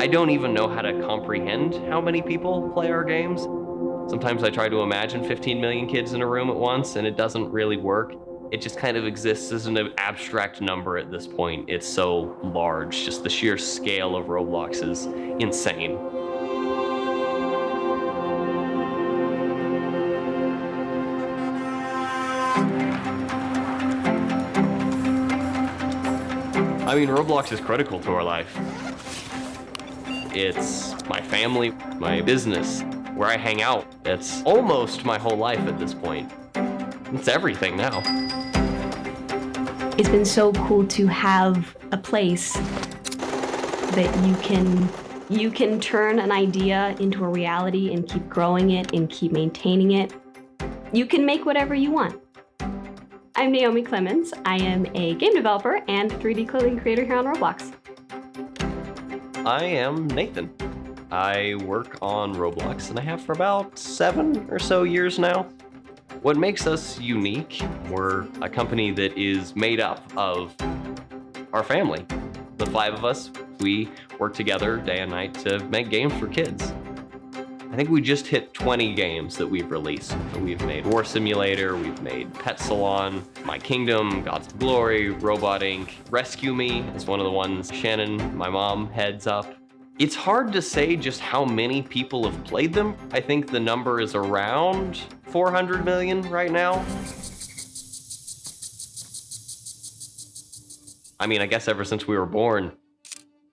I don't even know how to comprehend how many people play our games. Sometimes I try to imagine 15 million kids in a room at once, and it doesn't really work. It just kind of exists as an abstract number at this point. It's so large, just the sheer scale of Roblox is insane. I mean, Roblox is critical to our life. It's my family, my business, where I hang out. It's almost my whole life at this point. It's everything now. It's been so cool to have a place that you can you can turn an idea into a reality and keep growing it and keep maintaining it. You can make whatever you want. I'm Naomi Clemens. I am a game developer and 3D clothing creator here on Roblox. I am Nathan. I work on Roblox and I have for about seven or so years now. What makes us unique, we're a company that is made up of our family. The five of us, we work together day and night to make games for kids. I think we just hit 20 games that we've released. We've made War Simulator, we've made Pet Salon, My Kingdom, Gods Glory, Robot Inc. Rescue Me is one of the ones Shannon, my mom, heads up. It's hard to say just how many people have played them. I think the number is around 400 million right now. I mean, I guess ever since we were born,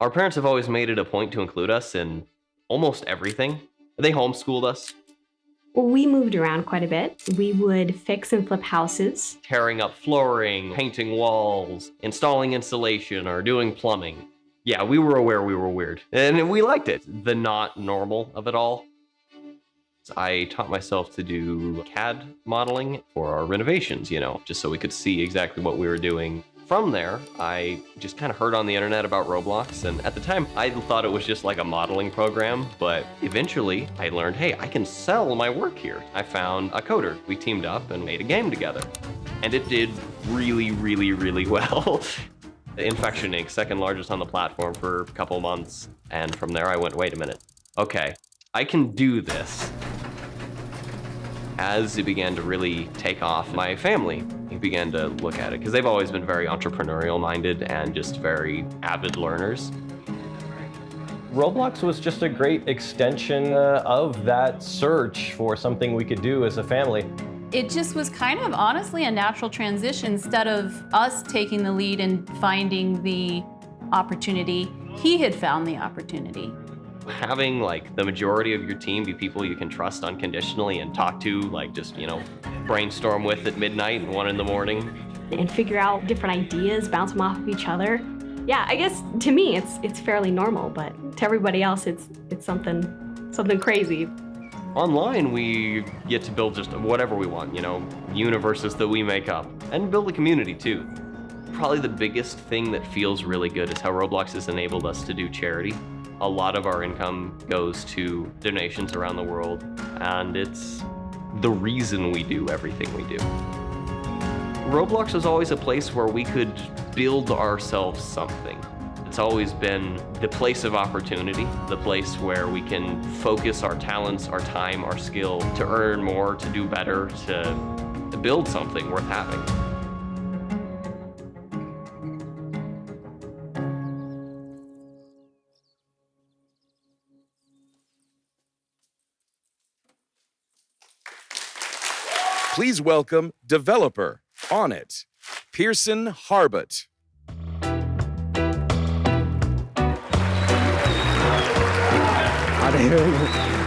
our parents have always made it a point to include us in almost everything. They homeschooled us. We moved around quite a bit. We would fix and flip houses. Tearing up flooring, painting walls, installing insulation, or doing plumbing. Yeah, we were aware we were weird. And we liked it. The not normal of it all. I taught myself to do CAD modeling for our renovations, you know, just so we could see exactly what we were doing from there, I just kind of heard on the internet about Roblox, and at the time, I thought it was just like a modeling program, but eventually I learned, hey, I can sell my work here. I found a coder. We teamed up and made a game together. And it did really, really, really well. Infection Inc., second largest on the platform for a couple months. And from there, I went, wait a minute. Okay, I can do this. As it began to really take off, my family began to look at it because they've always been very entrepreneurial minded and just very avid learners. Roblox was just a great extension uh, of that search for something we could do as a family. It just was kind of honestly a natural transition. Instead of us taking the lead and finding the opportunity, he had found the opportunity having like the majority of your team be people you can trust unconditionally and talk to, like just, you know, brainstorm with at midnight and one in the morning. And figure out different ideas, bounce them off of each other. Yeah, I guess to me it's it's fairly normal, but to everybody else it's it's something something crazy. Online, we get to build just whatever we want, you know, universes that we make up, and build a community too. Probably the biggest thing that feels really good is how Roblox has enabled us to do charity. A lot of our income goes to donations around the world, and it's the reason we do everything we do. Roblox was always a place where we could build ourselves something. It's always been the place of opportunity, the place where we can focus our talents, our time, our skill to earn more, to do better, to build something worth having. Please welcome developer Onett, Pearson Harbut.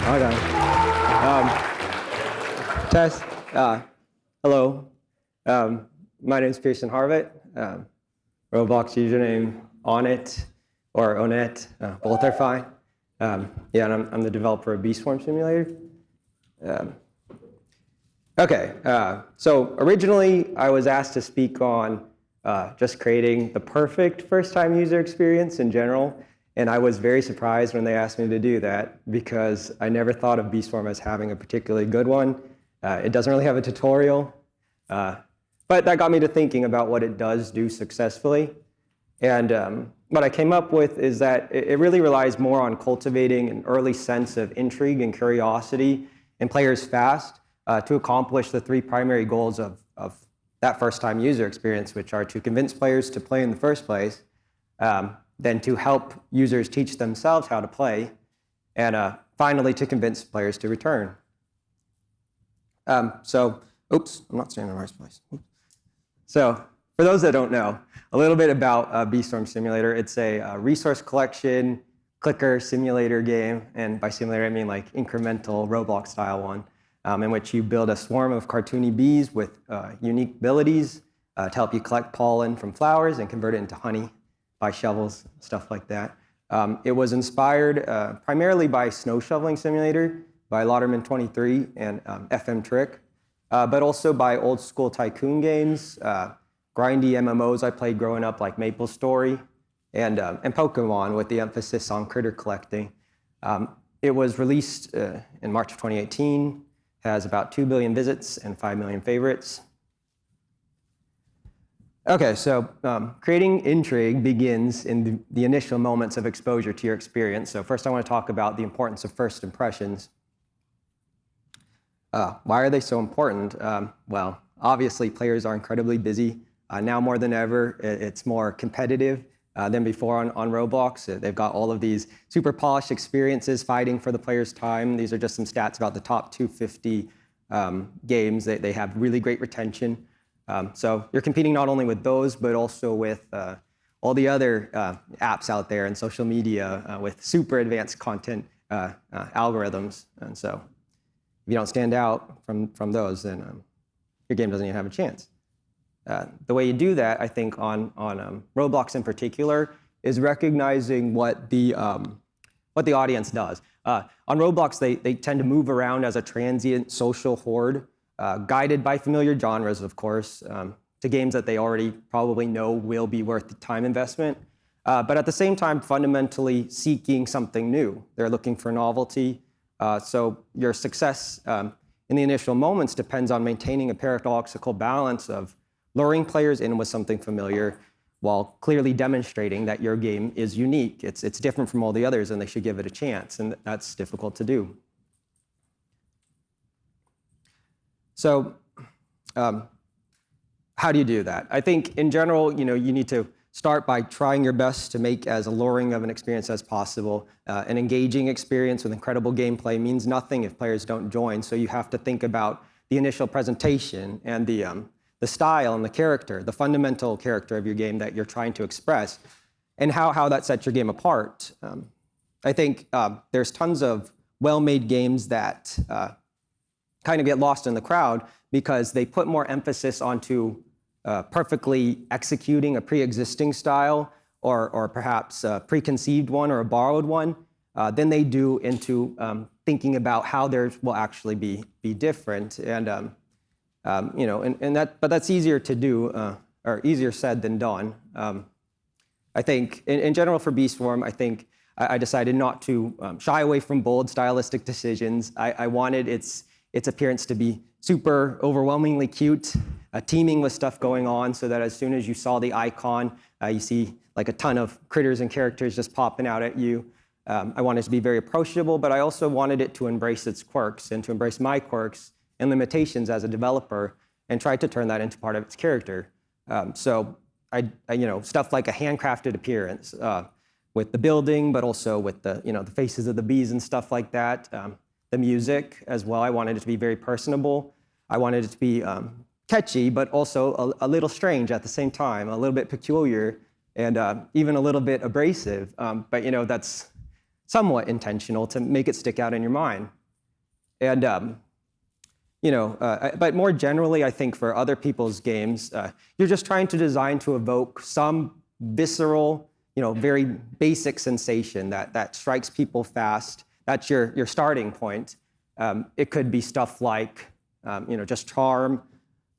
Hold on. Um, test. Uh, hello. Um, my name is Pearson Harvett. Um, Roblox username Onnit or Onet. Uh, both are fine. Um, yeah, and I'm, I'm, the developer of Beeswarm Simulator. Okay, uh, so originally I was asked to speak on uh, just creating the perfect first-time user experience in general, and I was very surprised when they asked me to do that because I never thought of Beeswarm as having a particularly good one. Uh, it doesn't really have a tutorial, uh, but that got me to thinking about what it does do successfully. And um, what I came up with is that it, it really relies more on cultivating an early sense of intrigue and curiosity in players fast uh, to accomplish the three primary goals of, of that first-time user experience, which are to convince players to play in the first place, um, then to help users teach themselves how to play, and uh, finally to convince players to return. Um, so, oops, I'm not standing in the right place. So, for those that don't know, a little bit about uh, Beeswarm Simulator. It's a uh, resource collection clicker simulator game, and by simulator I mean like incremental Roblox style one, um, in which you build a swarm of cartoony bees with uh, unique abilities uh, to help you collect pollen from flowers and convert it into honey by shovels, stuff like that. Um, it was inspired uh, primarily by Snow Shoveling Simulator by Lauderman 23 and um, FM Trick, uh, but also by old school tycoon games, uh, grindy MMOs I played growing up like Maple Story, and, um, and Pokemon with the emphasis on critter collecting. Um, it was released uh, in March of 2018, has about 2 billion visits and 5 million favorites. Okay, so um, creating intrigue begins in the, the, initial moments of exposure to your experience. So first I want to talk about the importance of first impressions. Uh, why are they so important? Um, well, obviously players are incredibly busy. Uh, now more than ever, it's more competitive uh, than before on, on Roblox. Uh, they've got all of these super polished experiences fighting for the player's time. These are just some stats about the top 250 um, games. They, they have really great retention. Um, so you're competing not only with those, but also with uh, all the other uh, apps out there and social media uh, with super advanced content algorithms. And so if you don't stand out from, from those, then um, your game doesn't even have a chance. Uh, the way you do that, I think, on, on um, Roblox in particular, is recognizing what the, um, what the audience does. on Roblox, they, they tend to move around as a transient social horde uh, guided by familiar genres, of course, um, to games that they already probably know will be worth the time investment. Uh, but at the same time, fundamentally seeking something new. They're looking for novelty. Uh, so your success um, in the initial moments depends on maintaining a paradoxical balance of luring players in with something familiar while clearly demonstrating that your game is unique. It's, it's different from all the others and they should give it a chance. And that's difficult to do. So um, how do you do that? I think in general, you know, you need to start by trying your best to make as alluring of an experience as possible. Uh, an engaging experience with incredible gameplay means nothing if players don't join, so you have to think about the initial presentation and the, um, the style and the character, the fundamental character of your game that you're trying to express, and how, how that sets your game apart. Um, I think uh, there's tons of well-made games that uh, kind of get lost in the crowd because they put more emphasis onto uh, perfectly executing a pre-existing style or, or perhaps a preconceived one or a borrowed one uh, than they do into um, thinking about how theirs will actually be, be different. And, um, um, you know, and, and that, but that's easier to do, uh, or easier said than done. Um, I think, in, in, general for Beeswarm, I think I, I decided not to um, shy away from bold stylistic decisions. I, I wanted its its appearance to be super overwhelmingly cute, uh, teeming with stuff going on so that as soon as you saw the icon, uh, you see like a ton of critters and characters just popping out at you. Um, I wanted to be very approachable, but I also wanted it to embrace its quirks and to embrace my quirks and limitations as a developer and tried to turn that into part of its character. Um, so I, I, you know, stuff like a handcrafted appearance uh, with the building, but also with the, you know, the faces of the bees and stuff like that. Um, the music as well. I wanted it to be very personable. I wanted it to be um, catchy, but also a, a, little strange at the same time, a little bit peculiar, and uh, even a little bit abrasive. Um, but you know, that's somewhat intentional to make it stick out in your mind. And um, you know, uh, but more generally, I think for other people's games, uh, you're just trying to design to evoke some visceral, you know, very basic sensation that that strikes people fast that's your, your starting point. Um, it could be stuff like, um, you know, just charm,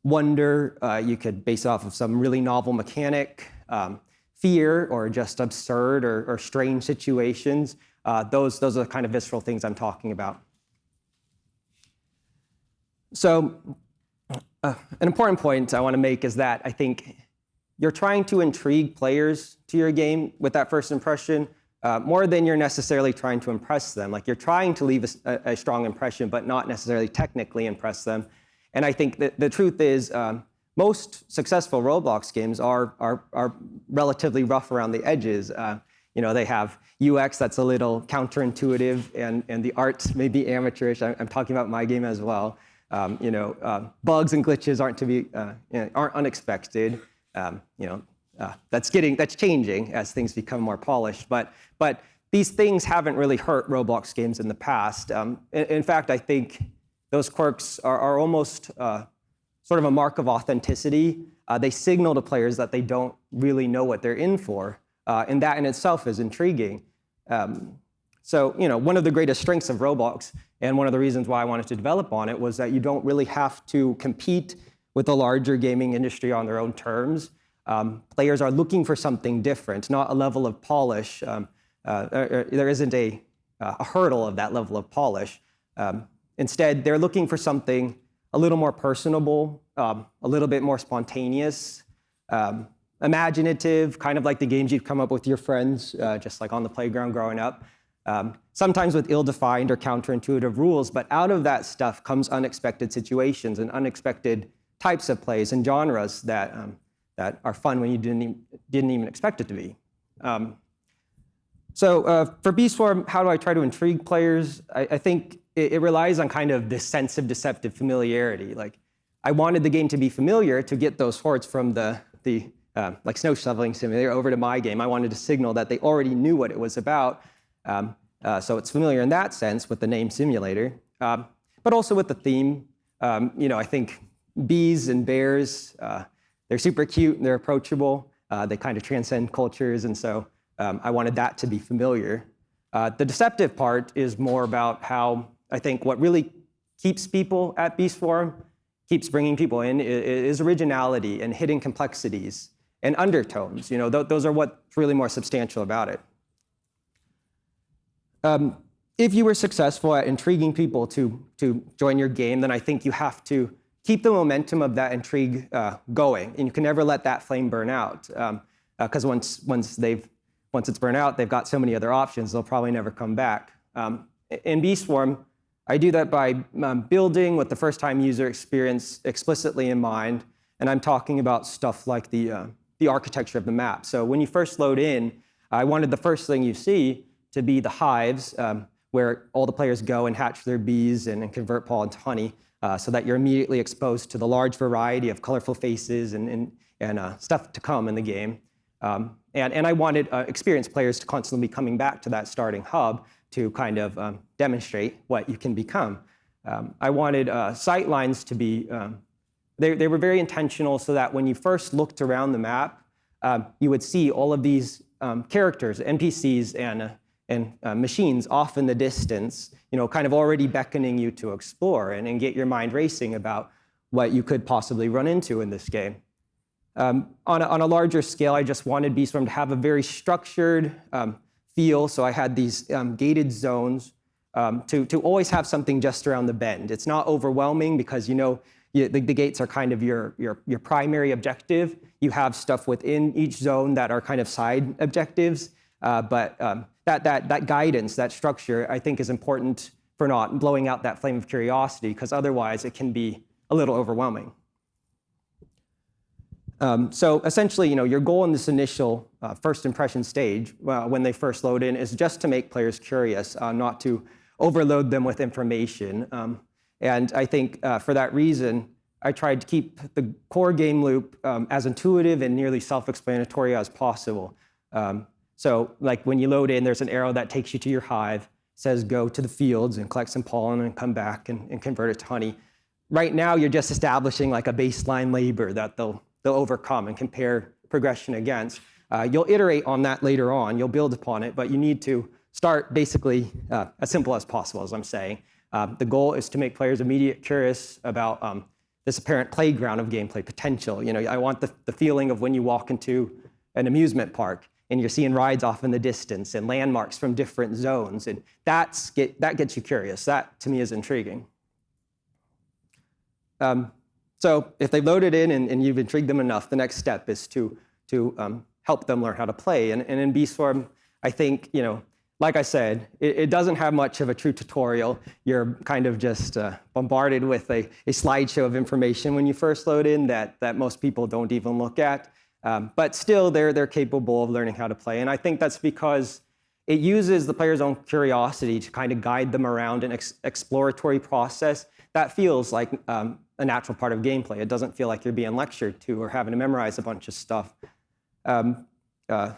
wonder. Uh, you could base off of some really novel mechanic, um, fear, or just absurd or, or strange situations. Uh, those, those are the kind of visceral things I'm talking about. So uh, an important point I want to make is that I think you're trying to intrigue players to your game with that first impression uh, more than you're necessarily trying to impress them. Like you're trying to leave a, a, strong impression, but not necessarily technically impress them. And I think that the truth is, um, most successful Roblox games are, are, are relatively rough around the edges. Uh, you know, they have UX that's a little counterintuitive, and, and the art may be amateurish. I'm, I'm talking about my game as well. Um, you know, uh, bugs and glitches aren't to be uh, you know, aren't unexpected. Um, you know, uh, that's getting that's changing as things become more polished. But but these things haven't really hurt Roblox games in the past. Um, in, in, fact, I think those quirks are, are almost uh, sort of a mark of authenticity. Uh, they signal to players that they don't really know what they're in for, uh, and that in itself is intriguing. Um, so, you know, one of the greatest strengths of Roblox, and one of the reasons why I wanted to develop on it, was that you don't really have to compete with the larger gaming industry on their own terms. Um, players are looking for something different, not a level of polish. Um, uh, er, er, there isn't a, uh, a, hurdle of that level of polish. Um, instead, they're looking for something a little more personable, um, a little bit more spontaneous, um, imaginative, kind of like the games you've come up with your friends, uh, just like on the playground growing up. Um, sometimes with ill-defined or counterintuitive rules, but out of that stuff comes unexpected situations and unexpected types of plays and genres that, um, that are fun when you didn't even, didn't even expect it to be. Um, so uh, for Beeswarm, how do I try to intrigue players? I, I think it, it, relies on kind of this sense of deceptive familiarity. Like I wanted the game to be familiar to get those hordes from the, the uh, like snow shoveling simulator over to my game. I wanted to signal that they already knew what it was about. Um, uh, so it's familiar in that sense with the name simulator, um, but also with the theme. Um, you know, I think bees and bears, uh, they're super cute and they're approachable. Uh, they kind of transcend cultures, and so um, I wanted that to be familiar. Uh, the deceptive part is more about how I think what really keeps people at Beeswarm, keeps bringing people in, is, originality and hidden complexities and undertones. You know, th those are what's really more substantial about it. Um, if you were successful at intriguing people to, to join your game, then I think you have to keep the momentum of that intrigue uh, going, and you can never let that flame burn out. Because um, uh, once, once, they've, once it's burned out, they've got so many other options, they'll probably never come back. Um, in Beeswarm, I do that by um, building with the first-time user experience explicitly in mind, and I'm talking about stuff like the, uh, the architecture of the map. So when you first load in, I wanted the first thing you see to be the hives, um, where all the players go and hatch their bees and, and convert pollen to honey uh, so that you're immediately exposed to the large variety of colorful faces and, and, and uh, stuff to come in the game. Um, and, and I wanted uh, experienced players to constantly be coming back to that starting hub to kind of um, demonstrate what you can become. Um, I wanted uh, sight lines to be, um, they, they were very intentional so that when you first looked around the map, um, you would see all of these um, characters, NPCs, and uh, and uh, machines off in the distance, you know, kind of already beckoning you to explore and, and get your mind racing about what you could possibly run into in this game. Um, on, a, on, a, larger scale, I just wanted Beeswarm to have a very structured um, feel, so I had these um, gated zones um, to, to always have something just around the bend. It's not overwhelming because you know you, the, the, gates are kind of your, your, your primary objective. You have stuff within each zone that are kind of side objectives, uh, but um, that, that, that guidance, that structure, I think is important for not blowing out that flame of curiosity, because otherwise it can be a little overwhelming. Um, so essentially, you know, your goal in this initial uh, first impression stage, uh, when they first load in, is just to make players curious, uh, not to overload them with information. Um, and I think uh, for that reason, I tried to keep the core game loop um, as intuitive and nearly self-explanatory as possible. Um, so like when you load in, there's an arrow that takes you to your hive, says go to the fields and collect some pollen and come back and, and convert it to honey. Right now, you're just establishing like a baseline labor that they'll, they'll overcome and compare progression against. Uh, you'll iterate on that later on, you'll build upon it, but you need to start basically uh, as simple as possible, as I'm saying. Uh, the goal is to make players immediate curious about um, this apparent playground of gameplay potential. You know, I want the, the feeling of when you walk into an amusement park and you're seeing rides off in the distance and landmarks from different zones. And that's get, that gets you curious. That, to me, is intriguing. Um, so if they've loaded in and, and, you've intrigued them enough, the next step is to to um, help them learn how to play. And, and in Beeswarm, I think, you know, like I said, it, it, doesn't have much of a true tutorial. You're kind of just uh, bombarded with a, a, slideshow of information when you first load in that, that most people don't even look at. Um, but still, they're, they're capable of learning how to play. And I think that's because it uses the player's own curiosity to kind of guide them around an ex exploratory process that feels like um, a natural part of gameplay. It doesn't feel like you're being lectured to or having to memorize a bunch of stuff. Um, uh,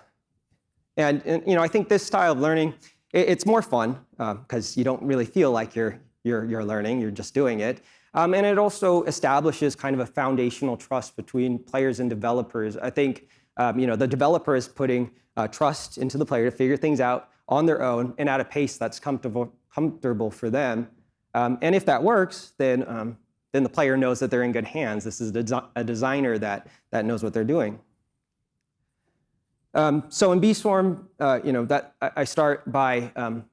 and, and, you know, I think this style of learning, it, it's more fun because um, you don't really feel like you're, you're, you're learning, you're just doing it. Um, and it also establishes kind of a foundational trust between players and developers. I think um, you know, the developer is putting uh, trust into the player to figure things out on their own and at a pace that's comfortable, comfortable for them. Um, and if that works, then, um, then the player knows that they're in good hands. This is a, desi a designer that, that knows what they're doing. Um, so in Beeswarm, uh, you know, that I start by um,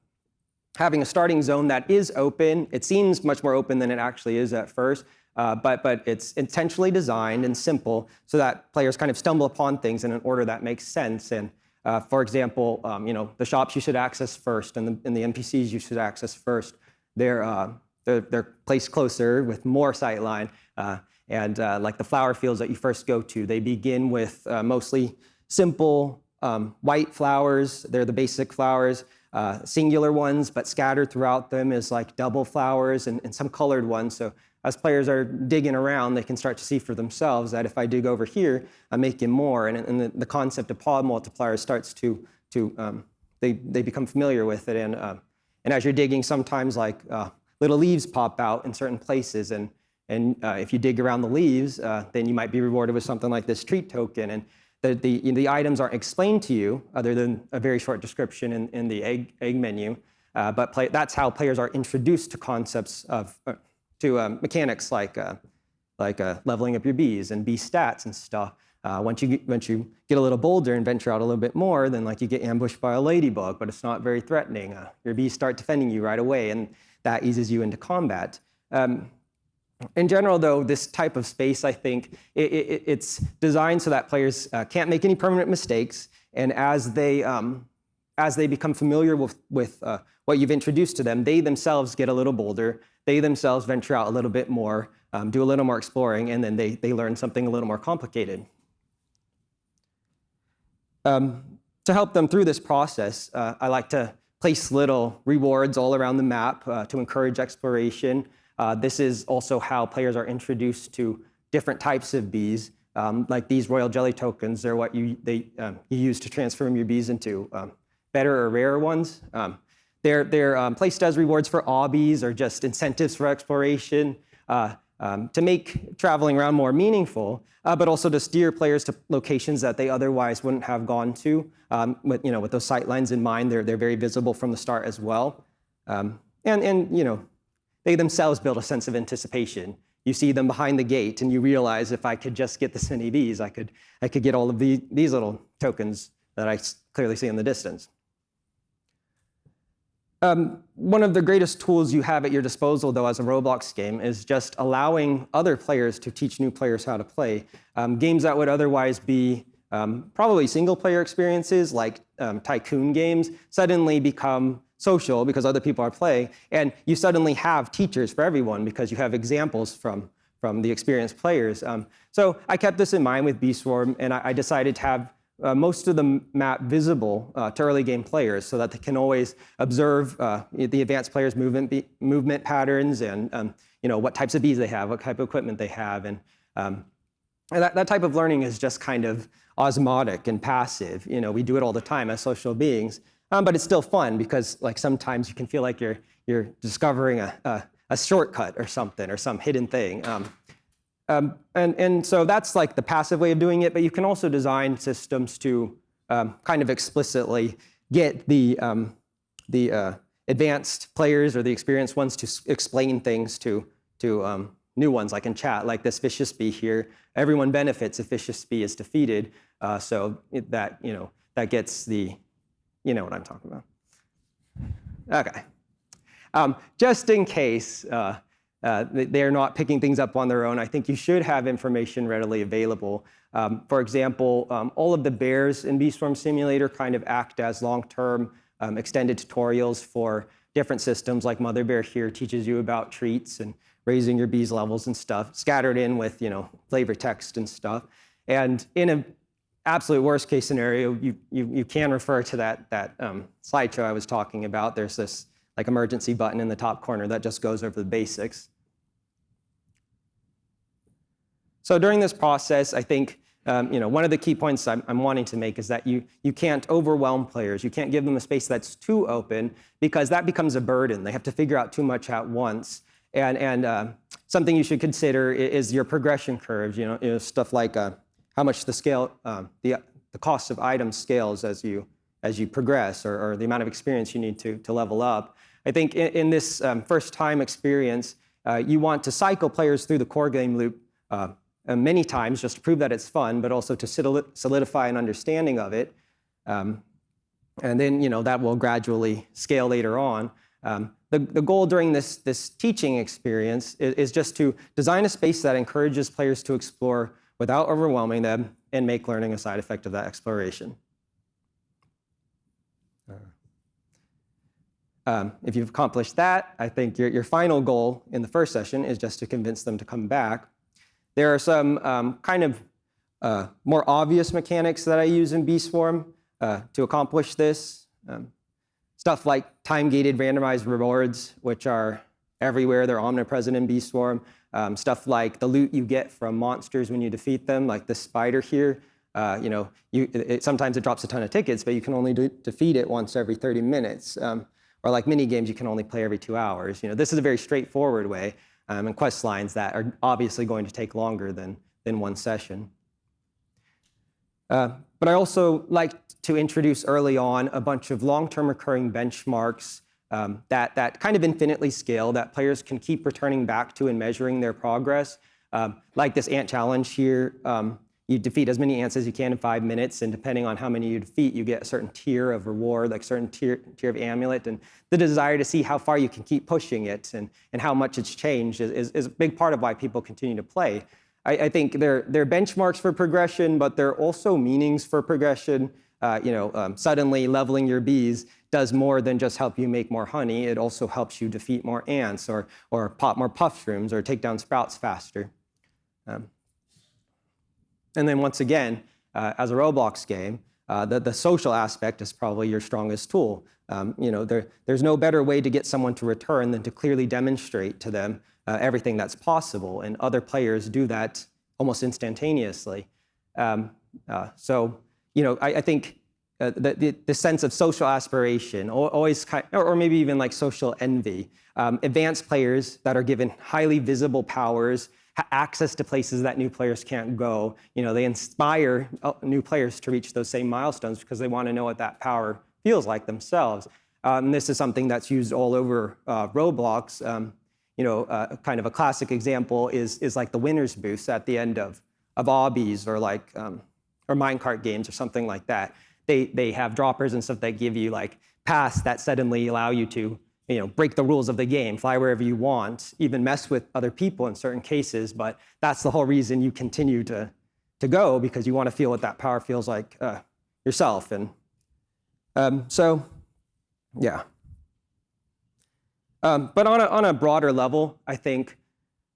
having a starting zone that is open. It seems much more open than it actually is at first, uh, but, but it's intentionally designed and simple so that players kind of stumble upon things in an order that makes sense. And uh, for example, um, you know, the shops you should access first and the, and the NPCs you should access first, they're, uh, they're, they're, placed closer with more sightline. Uh, and uh, like the flower fields that you first go to, they begin with mostly simple um, white flowers. They're the basic flowers, uh, singular ones, but scattered throughout them is like double flowers and, and, some colored ones. So as players are digging around, they can start to see for themselves that if I dig over here, I'm making more. And, and the, the, concept of pod multiplier starts to, to um, they, they become familiar with it. And, uh, and as you're digging, sometimes like uh, little leaves pop out in certain places. And, and uh, if you dig around the leaves, uh, then you might be rewarded with something like this treat token. And the, the, items aren't explained to you other than a very short description in, in the egg, egg menu. Uh, but play, that's how players are introduced to concepts of, uh, to um, mechanics like, uh, like uh, leveling up your bees and bee stats and stuff. Uh, once, you get, once you get a little bolder and venture out a little bit more, then like you get ambushed by a ladybug, but it's not very threatening. Your bees start defending you right away, and that eases you into combat. Um, in general, though, this type of space, I think, it, it, it's designed so that players uh, can't make any permanent mistakes. And as they, um, as they become familiar with, with uh, what you've introduced to them, they themselves get a little bolder. They themselves venture out a little bit more, um, do a little more exploring, and then they, they learn something a little more complicated. Um, to help them through this process, uh, I like to place little rewards all around the map uh, to encourage exploration. Uh, this is also how players are introduced to different types of bees. Um, like these royal jelly tokens, they're what you, they, um, you use to transform your bees into um, better or rarer ones. Um, they're um, placed as rewards for obbies or just incentives for exploration uh, um, to make traveling around more meaningful, uh, but also to steer players to locations that they otherwise wouldn't have gone to. with, you know, with those sight lines in mind, they're, they're very visible from the start as well. and, and you know, they themselves build a sense of anticipation. You see them behind the gate and you realize if I could just get this many of these, I could, I could get all of the, these little tokens that I clearly see in the distance. Um, one of the greatest tools you have at your disposal, though, as a Roblox game is just allowing other players to teach new players how to play. Um, games that would otherwise be um, probably single-player experiences, like um, tycoon games, suddenly become social because other people are playing, and you suddenly have teachers for everyone because you have examples from, from the experienced players. Um, so I kept this in mind with Beeswarm, and I, I decided to have uh, most of the map visible uh, to early game players so that they can always observe uh, the advanced players' movement, movement patterns and um, you know, what types of bees they have, what type of equipment they have. And, um, and that, that type of learning is just kind of osmotic and passive. You know, we do it all the time as social beings. Um, but it's still fun because like sometimes you can feel like you're, you're discovering a, a, a shortcut or something or some hidden thing. Um, um, and, and so that's like the passive way of doing it, but you can also design systems to um, kind of explicitly get the, um, the uh, advanced players or the experienced ones to explain things to, to um, new ones, like in chat, like this vicious bee here. Everyone benefits if vicious bee is defeated. Uh, so that, you know, that gets the you know what I'm talking about. Okay. Um, just in case, uh, Uh, they- they're not picking things up on their own. I think you should have information readily available. Um, for example, um, all of the bears in BeeSwarm Simulator kind of act as long-term um, extended tutorials for different systems, like Mother Bear here teaches you about treats and raising your bees levels and stuff, scattered in with you know flavor text and stuff. And in a absolute worst case scenario, you, you, you can refer to that, that um, slideshow I was talking about. There's this like emergency button in the top corner that just goes over the basics. So during this process, I think um, you know, one of the key points I'm, I'm, wanting to make is that you, you can't overwhelm players. You can't give them a space that's too open because that becomes a burden. They have to figure out too much at once. And, and uh, something you should consider is your progression curves, you know, you know stuff like uh, how much the scale, um, the, the cost of items scales as you, as you progress or, or, the amount of experience you need to, to level up. I think in, in this um, first time experience, uh, you want to cycle players through the core game loop uh, many times just to prove that it's fun, but also to solidify an understanding of it. Um, and then, you know, that will gradually scale later on. Um, the, the goal during this, this teaching experience is, is, just to design a space that encourages players to explore without overwhelming them and make learning a side effect of that exploration. Uh, um, if you've accomplished that, I think your, your final goal in the first session is just to convince them to come back. There are some um, kind of uh, more obvious mechanics that I use in BeeSwarm uh, to accomplish this. Um, stuff like time-gated randomized rewards, which are everywhere. They're omnipresent in BeeSwarm. Um, stuff like the loot you get from monsters when you defeat them, like the spider here. Uh, you know, you, it, sometimes it drops a ton of tickets, but you can only do, defeat it once every 30 minutes. Um, or like mini games, you can only play every two hours. You know, this is a very straightforward way um, and quest lines that are obviously going to take longer than, than one session. Uh, but I also like to introduce early on a bunch of long-term recurring benchmarks um, that, that kind of infinitely scale that players can keep returning back to and measuring their progress. Um, like this ant challenge here, um, you defeat as many ants as you can in five minutes, and depending on how many you defeat, you get a certain tier of reward, like certain tier, tier of amulet, and the desire to see how far you can keep pushing it and, and how much it's changed is, is, is a big part of why people continue to play. I, I think they're, they're benchmarks for progression, but they're also meanings for progression. Uh, you know, um, suddenly leveling your bees does more than just help you make more honey. It also helps you defeat more ants or, or pop more puff shrooms or take down sprouts faster. Um, and then once again, uh, as a Roblox game, uh, the, the social aspect is probably your strongest tool. Um, you know, there, there's no better way to get someone to return than to clearly demonstrate to them uh, everything that's possible, and other players do that almost instantaneously. Um, uh, so, you know, I, I think uh, the, the, the, sense of social aspiration, or, always kind, or maybe even like social envy. Um, advanced players that are given highly visible powers access to places that new players can't go. You know, they inspire uh, new players to reach those same milestones because they want to know what that power feels like themselves. Um, this is something that's used all over uh, Roblox. Um, you know, uh, kind of a classic example is, is like the winner's booths at the end of, of obbies or like, um, or minecart games or something like that. They, they have droppers and stuff that give you like paths that suddenly allow you to you know, break the rules of the game, fly wherever you want, even mess with other people in certain cases. But that's the whole reason you continue to, to go because you want to feel what that power feels like uh, yourself. And um, so, yeah. Um, but on a, on a broader level, I think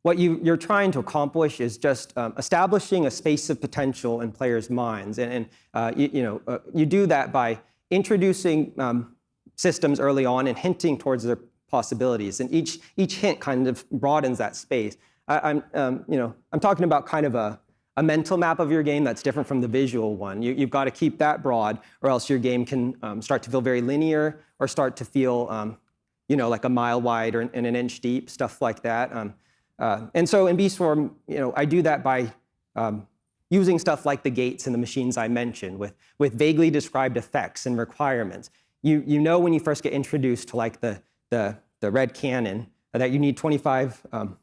what you, you're trying to accomplish is just um, establishing a space of potential in players' minds. And, and uh, you, you, know, uh, you do that by introducing um, systems early on and hinting towards their possibilities. And each, each hint kind of broadens that space. I, am um, you know, I'm talking about kind of a, a mental map of your game that's different from the visual one. You, have got to keep that broad or else your game can um, start to feel very linear or start to feel, um, you know, like a mile wide or and an inch deep, stuff like that. Uh, and so in BeeSwarm, you know, I do that by um, using stuff like the gates and the machines I mentioned with, with vaguely described effects and requirements you, you know when you first get introduced to like the, the, the red cannon that you need 25, um,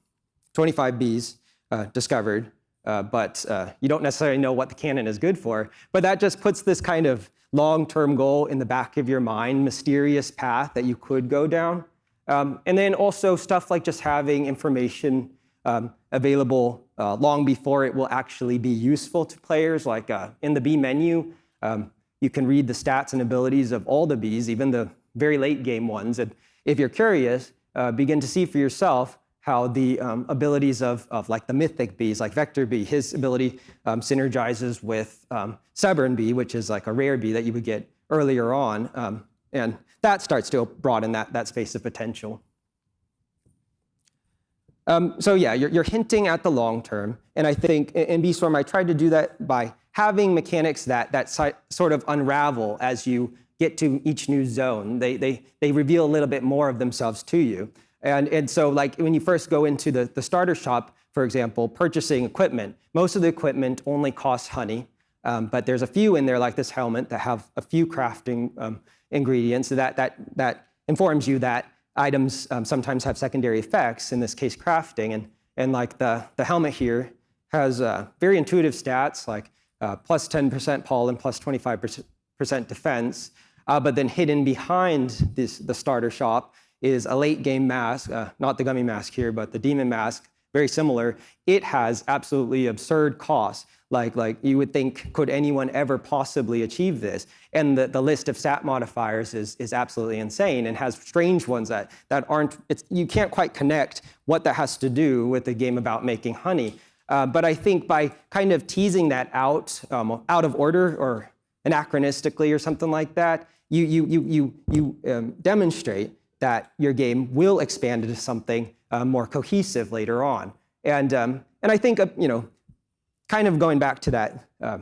25 bees uh, discovered, uh, but uh, you don't necessarily know what the cannon is good for. But that just puts this kind of long-term goal in the back of your mind, mysterious path that you could go down. Um, and then also stuff like just having information um, available uh, long before it will actually be useful to players. Like uh, in the bee menu, um, you can read the stats and abilities of all the bees, even the very late game ones. And if you're curious, uh, begin to see for yourself how the um, abilities of, of like the mythic bees, like Vector Bee, his ability um, synergizes with um, Stubborn Bee, which is like a rare bee that you would get earlier on. Um, and that starts to broaden that, that space of potential. Um, so yeah, you're, you're, hinting at the long term. And I think in, Swarm, I tried to do that by having mechanics that, that si sort of unravel as you get to each new zone. They, they, they reveal a little bit more of themselves to you. And, and so like when you first go into the, the starter shop, for example, purchasing equipment, most of the equipment only costs honey. Um, but there's a few in there, like this helmet, that have a few crafting um, ingredients. So that, that, that informs you that items um, sometimes have secondary effects, in this case, crafting. And, and like the, the helmet here has uh, very intuitive stats, like uh, plus 10% pollen, plus 25% defense. Uh, but then hidden behind this, the starter shop is a late game mask, uh, not the gummy mask here, but the demon mask, very similar. It has absolutely absurd costs. Like, like you would think, could anyone ever possibly achieve this? And the, the list of stat modifiers is, is absolutely insane and has strange ones that, that aren't, you can't quite connect what that has to do with the game about making honey. Uh, but I think by kind of teasing that out, um, out of order or anachronistically or something like that, you, you, you, you, you um, demonstrate that your game will expand into something uh, more cohesive later on. And, um, and I think, uh, you know, kind of going back to that, uh,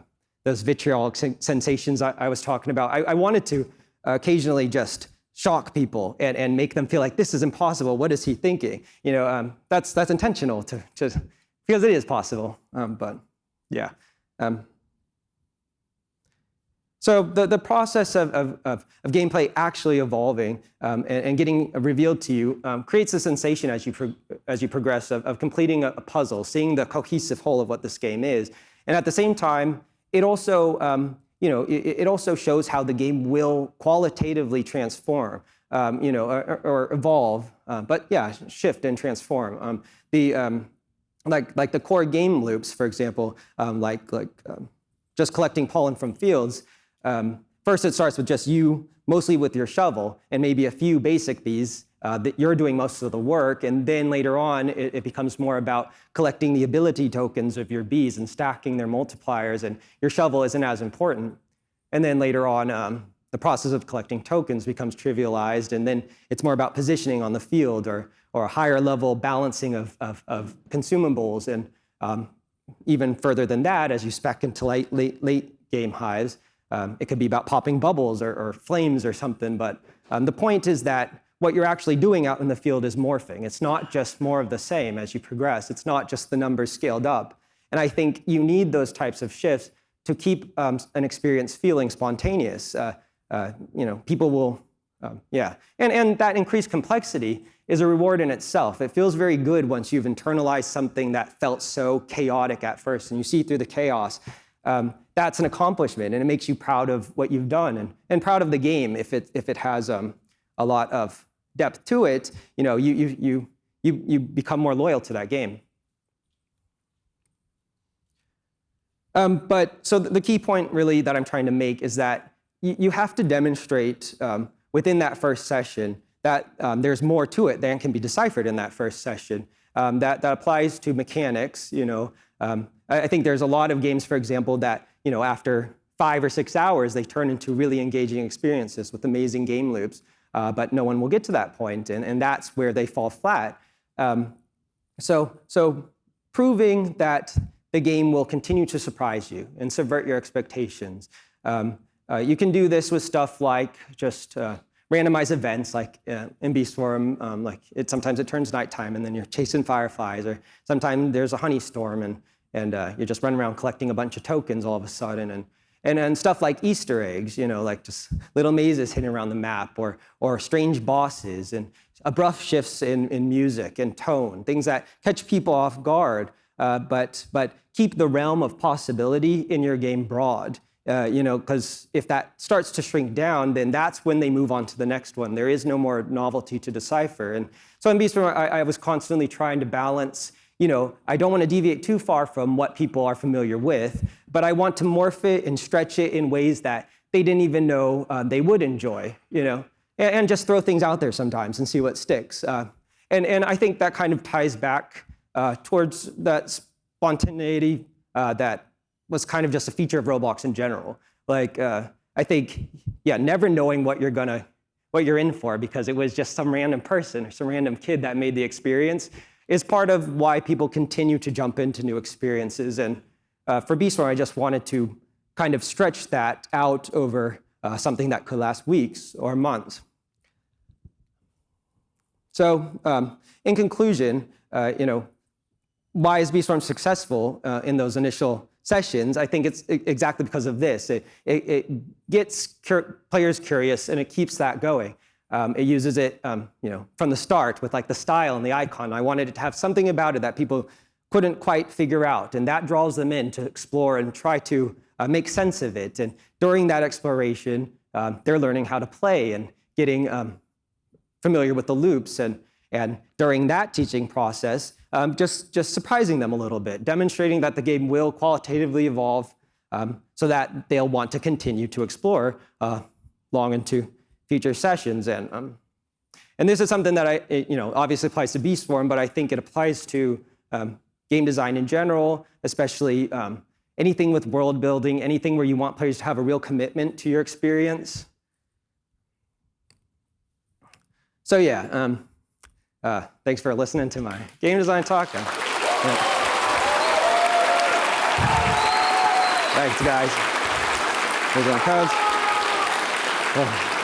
those vitriolic sensations I, I, was talking about, I, I wanted to occasionally just shock people and, and make them feel like this is impossible. What is he thinking? You know, um, that's, that's intentional to, to, because it is possible. Um, but yeah. Um, so the, the process of, of, of, of gameplay actually evolving um, and, and, getting revealed to you um, creates a sensation as you, as you progress of, of completing a, a, puzzle, seeing the cohesive whole of what this game is. And at the same time, it also, um, you know, it, it, also shows how the game will qualitatively transform, um, you know, or, or evolve. Uh, but yeah, shift and transform. Um, the, um, like, like the core game loops, for example, like, like just collecting pollen from fields, um, first, it starts with just you, mostly with your shovel, and maybe a few basic bees uh, that you're doing most of the work. And then later on, it, it, becomes more about collecting the ability tokens of your bees and stacking their multipliers, and your shovel isn't as important. And then later on, um, the process of collecting tokens becomes trivialized, and then it's more about positioning on the field or, or a higher level balancing of, of, of consumables. And um, even further than that, as you spec into late, late, late game hives, um, it could be about popping bubbles or, or flames or something, but um, the point is that what you're actually doing out in the field is morphing. It's not just more of the same as you progress. It's not just the numbers scaled up. And I think you need those types of shifts to keep um, an experience feeling spontaneous. Uh, uh, you know, people will, um, yeah. And, and that increased complexity is a reward in itself. It feels very good once you've internalized something that felt so chaotic at first and you see through the chaos um, that's an accomplishment and it makes you proud of what you've done and, and proud of the game if it, if it has um, a lot of depth to it, you know, you, you, you, you, you become more loyal to that game. Um, but so the key point really that I'm trying to make is that you, have to demonstrate um, within that first session that um, there's more to it than can be deciphered in that first session. Um, that, that applies to mechanics, you know, um, I think there's a lot of games, for example, that you know after five or six hours they turn into really engaging experiences with amazing game loops, uh, but no one will get to that point, and, and that's where they fall flat. Um, so, so proving that the game will continue to surprise you and subvert your expectations. Um, uh, you can do this with stuff like just uh, randomized events, like uh, in Bee Swarm, um, like it, sometimes it turns nighttime and then you're chasing fireflies, or sometimes there's a honey storm and and uh, you're just running around collecting a bunch of tokens all of a sudden. And, and, and stuff like Easter eggs, you know, like just little mazes hidden around the map or, or strange bosses and abrupt shifts in, in music and tone, things that catch people off guard, uh, but, but keep the realm of possibility in your game broad. Uh, you know, because if that starts to shrink down, then that's when they move on to the next one. There is no more novelty to decipher. And so in Beeswarm, I, I was constantly trying to balance you know, I don't want to deviate too far from what people are familiar with, but I want to morph it and stretch it in ways that they didn't even know uh, they would enjoy, you know, and, and, just throw things out there sometimes and see what sticks. Uh, and, and I think that kind of ties back uh, towards that spontaneity uh, that was kind of just a feature of Roblox in general. Like, uh, I think, yeah, never knowing what you're gonna, what you're in for because it was just some random person or some random kid that made the experience is part of why people continue to jump into new experiences. And uh, for Beeswarm, I just wanted to kind of stretch that out over uh, something that could last weeks or months. So um, in conclusion, uh, you know, why is Beeswarm successful uh, in those initial sessions? I think it's exactly because of this. It, it, it gets cur players curious and it keeps that going. Um, it uses it, um, you know, from the start with like the style and the icon. I wanted it to have something about it that people couldn't quite figure out, and that draws them in to explore and try to uh, make sense of it. And during that exploration, um, they're learning how to play and getting um, familiar with the loops. And, and during that teaching process, um, just, just surprising them a little bit, demonstrating that the game will qualitatively evolve um, so that they'll want to continue to explore uh, long into future sessions. And, um, and this is something that I, it, you know, obviously applies to Beeswarm, but I think it applies to um, game design in general, especially um, anything with world building, anything where you want players to have a real commitment to your experience. So yeah, um, uh, thanks for listening to my game design talk. Thanks, guys. My cards. Oh.